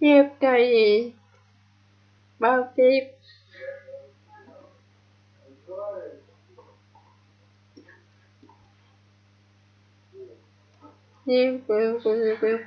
tiếp thầy bao tiếp Thank you.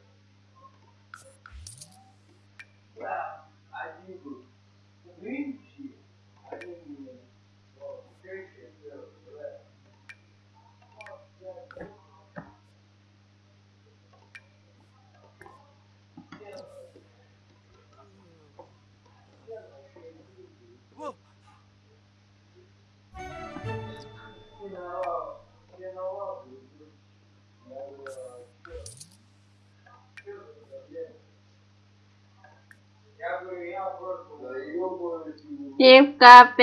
Tiếp ca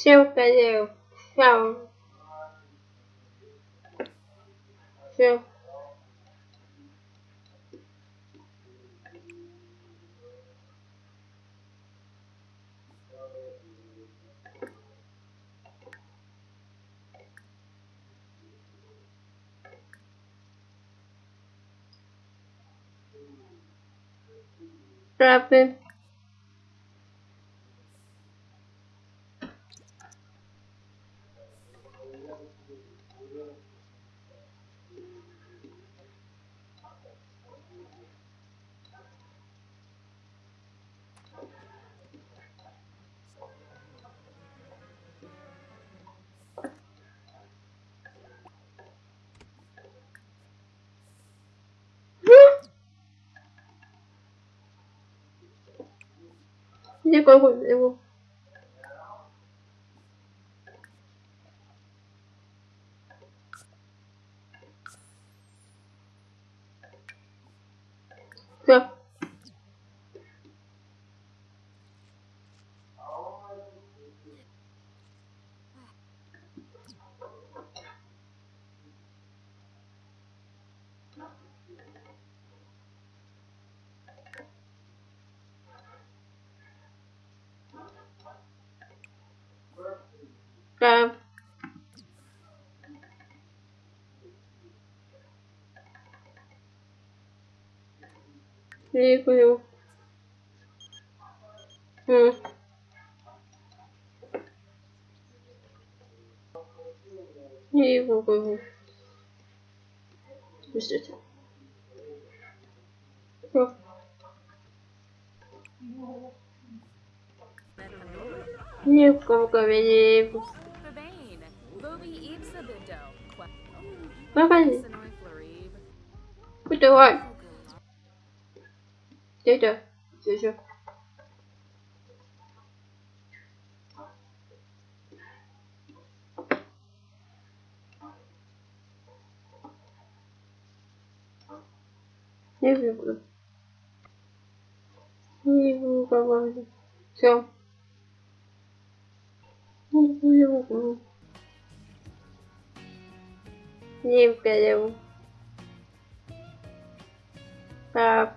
Все указываю. Все. Все. Правда. Не колгуй его. Все. кликаю. Хм. И его. Подождите. О. Не в ковкове не Давай. Давай. Тетя, тетя. Не люблю. Не люблю Все. Не люблю. Не люблю. Так.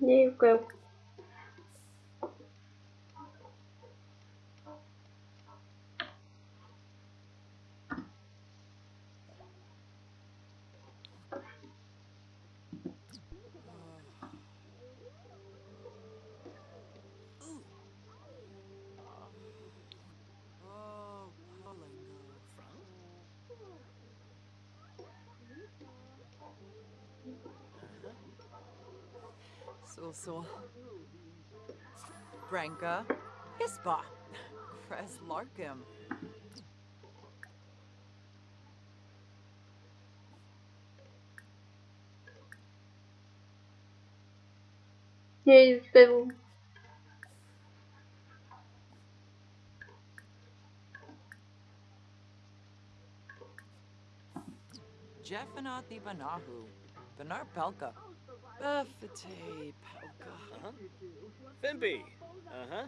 ни в коем also Branka Hispa Kres Larkum. Jej, był Jeffanathi Banahu, Benar Pelka, Buffer tape. Oh god. Uh-huh. Fimpy. Uh-huh.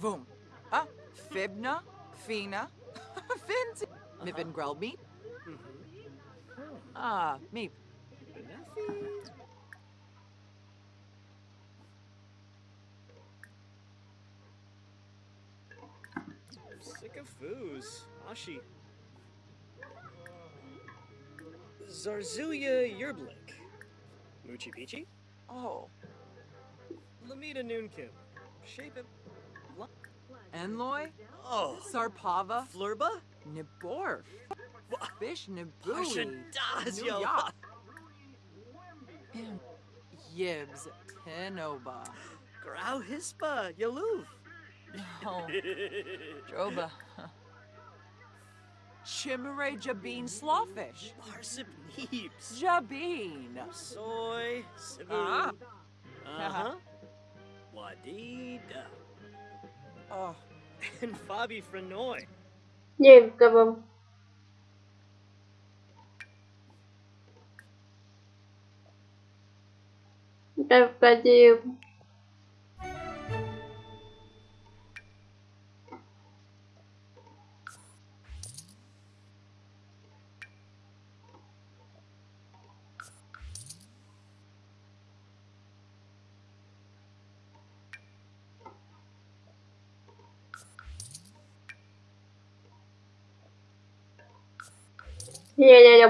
Vroom. Ah, Fibna, Fina, Finzi. Uh-huh. Mip and Mm-hmm. Ah, meep. sick of foos. Ashi. Zarzuya Yerblik. Moochie Peachy? Oh. Lamita Noonkim. Shape it. Enloy? Oh. Sarpava? Flurba? Niborf? Fish Nibui? Nuyap? Yibs. Tenoba. Grau Hispa. Yaloof. No. Oh, Droba. Chimere Jabin Slawfish. Parsip Neeps. Jabin. Soy. Ah. Uh-huh. uh-huh. Wadida. Oh. And Fabi Frenoy. On wiem, kawam. Ja w Я-я-я,